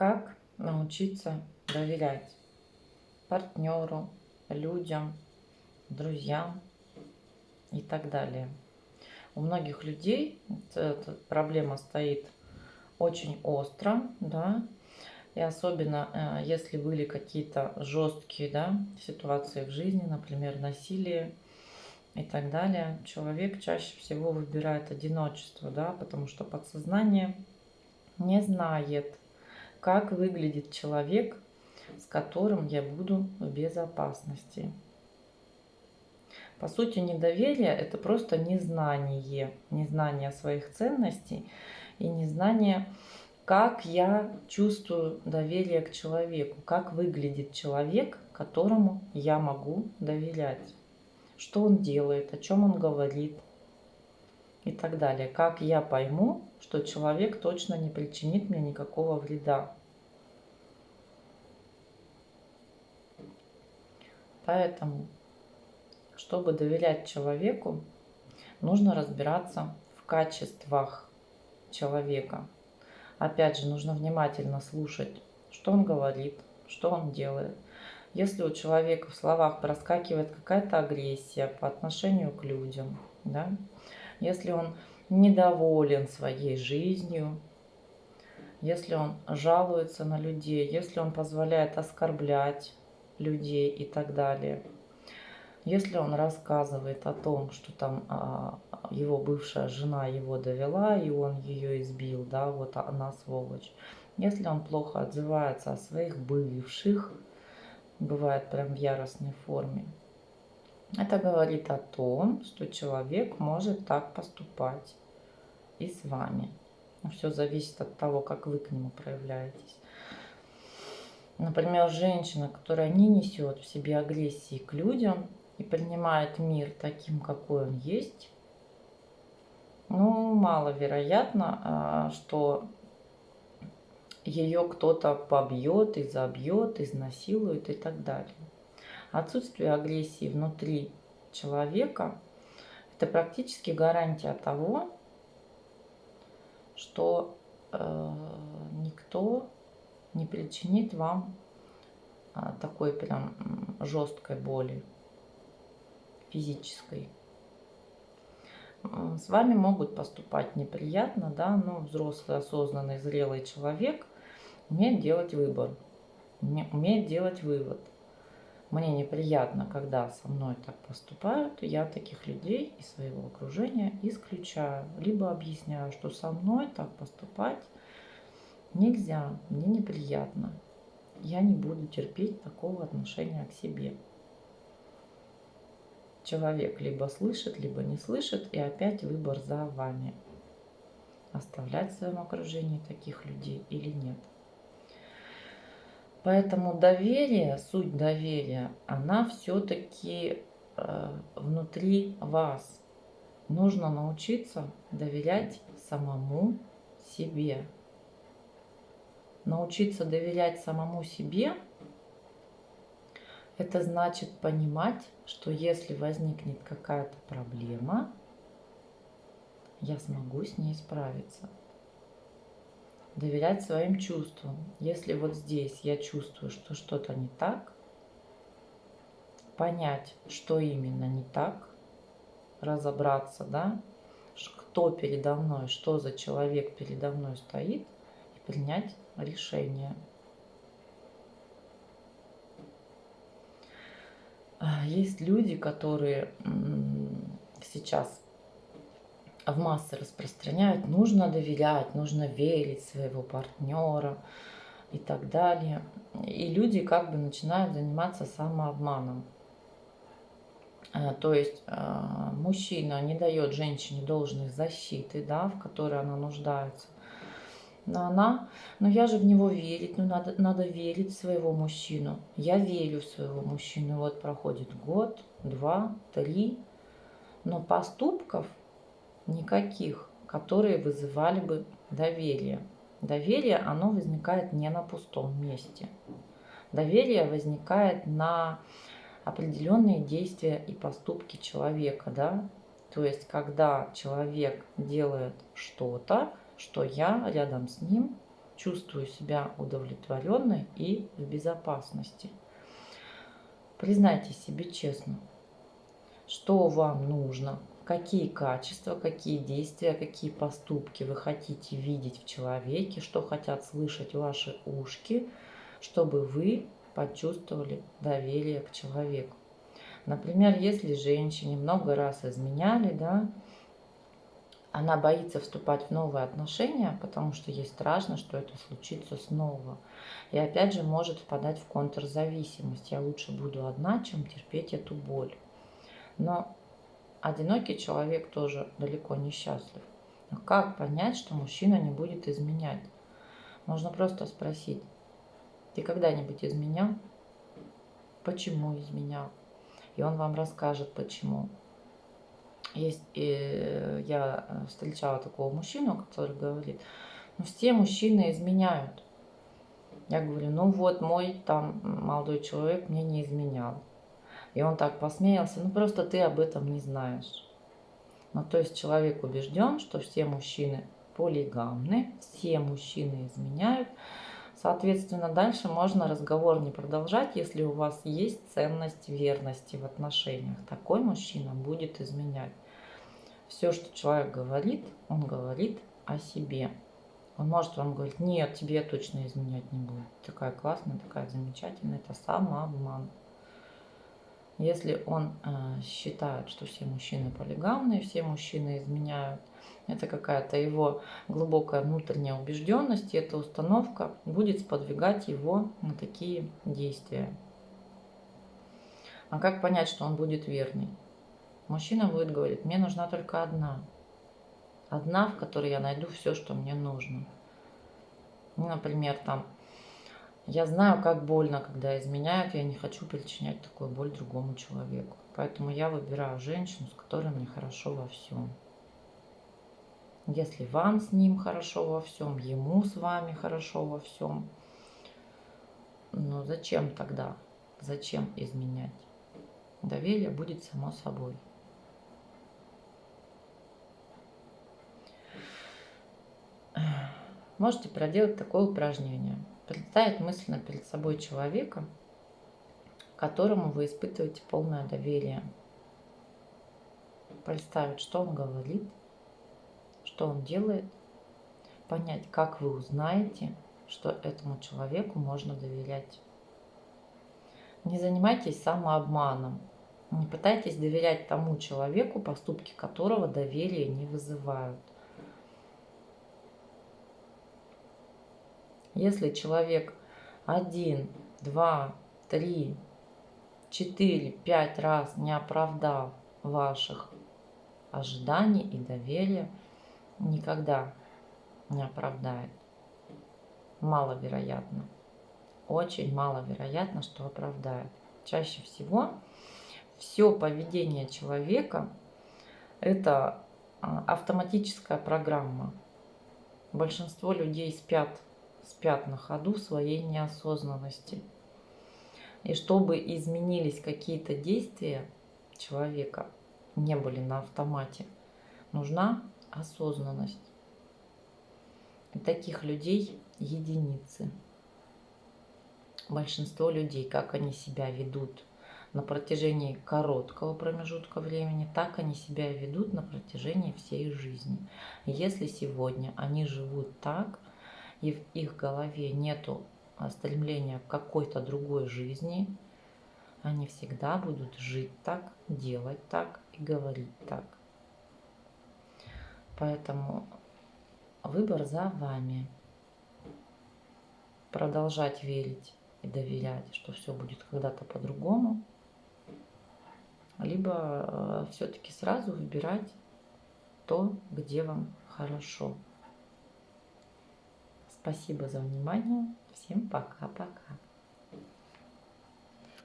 Как научиться доверять партнеру, людям, друзьям и так далее. У многих людей эта проблема стоит очень остро, да, и особенно э, если были какие-то жесткие да, ситуации в жизни, например, насилие и так далее, человек чаще всего выбирает одиночество, да, потому что подсознание не знает, как выглядит человек, с которым я буду в безопасности. По сути, недоверие – это просто незнание, незнание своих ценностей и незнание, как я чувствую доверие к человеку, как выглядит человек, которому я могу доверять, что он делает, о чем он говорит и так далее. Как я пойму, что человек точно не причинит мне никакого вреда. Поэтому, чтобы доверять человеку, нужно разбираться в качествах человека. Опять же, нужно внимательно слушать, что он говорит, что он делает. Если у человека в словах проскакивает какая-то агрессия по отношению к людям, да, если он недоволен своей жизнью, если он жалуется на людей, если он позволяет оскорблять людей и так далее. Если он рассказывает о том, что там а, его бывшая жена его довела, и он ее избил, да, вот она сволочь. Если он плохо отзывается о своих бывших, бывает прям в яростной форме, это говорит о том, что человек может так поступать и с вами. Все зависит от того, как вы к нему проявляетесь. Например, женщина, которая не несет в себе агрессии к людям и принимает мир таким, какой он есть, ну, маловероятно, а, что ее кто-то побьет, изобьет, изнасилует и так далее. Отсутствие агрессии внутри человека – это практически гарантия того, что э, никто не причинит вам а, такой прям жесткой боли физической. С вами могут поступать неприятно, да, но взрослый, осознанный, зрелый человек умеет делать выбор, умеет делать вывод. Мне неприятно, когда со мной так поступают, я таких людей из своего окружения исключаю. Либо объясняю, что со мной так поступать Нельзя, мне неприятно. Я не буду терпеть такого отношения к себе. Человек либо слышит, либо не слышит, и опять выбор за вами. Оставлять в своем окружении таких людей или нет. Поэтому доверие, суть доверия, она все-таки э, внутри вас. Нужно научиться доверять самому себе научиться доверять самому себе, это значит понимать, что если возникнет какая-то проблема, я смогу с ней справиться. Доверять своим чувствам. Если вот здесь я чувствую, что что-то не так, понять, что именно не так, разобраться, да, кто передо мной, что за человек передо мной стоит, и принять решение. А, есть люди, которые сейчас в массы распространяют, нужно доверять, нужно верить своего партнера и так далее. И люди как бы начинают заниматься самообманом. А, то есть а, мужчина не дает женщине должной защиты, да, в которой она нуждается но она, но я же в него верить, ну надо, надо верить в своего мужчину. Я верю в своего мужчину. Вот проходит год, два, три, но поступков никаких, которые вызывали бы доверие. Доверие, оно возникает не на пустом месте. Доверие возникает на определенные действия и поступки человека, да, то есть, когда человек делает что-то, что я рядом с ним чувствую себя удовлетворенной и в безопасности. Признайте себе честно, что вам нужно, какие качества, какие действия, какие поступки вы хотите видеть в человеке, что хотят слышать ваши ушки, чтобы вы почувствовали доверие к человеку. Например, если женщине много раз изменяли, да, она боится вступать в новые отношения, потому что ей страшно, что это случится снова. И опять же может впадать в контрзависимость. Я лучше буду одна, чем терпеть эту боль. Но одинокий человек тоже далеко не счастлив. Но как понять, что мужчина не будет изменять? Можно просто спросить, ты когда-нибудь изменял? Почему изменял? И он вам расскажет, почему. Есть, и я встречала такого мужчину, который говорит, ну все мужчины изменяют. Я говорю, ну вот мой там молодой человек мне не изменял. И он так посмеялся, ну просто ты об этом не знаешь. Ну то есть человек убежден, что все мужчины полигамны, все мужчины изменяют. Соответственно, дальше можно разговор не продолжать, если у вас есть ценность верности в отношениях. Такой мужчина будет изменять. Все, что человек говорит, он говорит о себе. Он может вам говорить, нет, тебе я точно изменять не буду. Такая классная, такая замечательная. Это самообман. Если он э, считает, что все мужчины полигамные, все мужчины изменяют, это какая-то его глубокая внутренняя убежденность, и эта установка будет сподвигать его на такие действия. А как понять, что он будет верный? Мужчина будет говорить, мне нужна только одна. Одна, в которой я найду все, что мне нужно. Ну, например, там, я знаю, как больно, когда изменяют, я не хочу причинять такую боль другому человеку. Поэтому я выбираю женщину, с которой мне хорошо во всем. Если вам с ним хорошо во всем, ему с вами хорошо во всем, ну зачем тогда? Зачем изменять? Доверие будет само собой. Можете проделать такое упражнение. Представить мысленно перед собой человека, которому вы испытываете полное доверие. Представить, что он говорит – что он делает, понять, как вы узнаете, что этому человеку можно доверять. Не занимайтесь самообманом. Не пытайтесь доверять тому человеку, поступки которого доверия не вызывают. Если человек один, два, три, четыре, пять раз не оправдал ваших ожиданий и доверия, никогда не оправдает. Маловероятно. Очень маловероятно, что оправдает. Чаще всего все поведение человека – это а, автоматическая программа. Большинство людей спят, спят на ходу своей неосознанности. И чтобы изменились какие-то действия человека, не были на автомате, нужна осознанность. И таких людей единицы. Большинство людей, как они себя ведут на протяжении короткого промежутка времени, так они себя ведут на протяжении всей жизни. Если сегодня они живут так, и в их голове нету стремления к какой-то другой жизни, они всегда будут жить так, делать так и говорить так. Поэтому выбор за вами. Продолжать верить и доверять, что все будет когда-то по-другому. Либо э, все-таки сразу выбирать то, где вам хорошо. Спасибо за внимание. Всем пока-пока.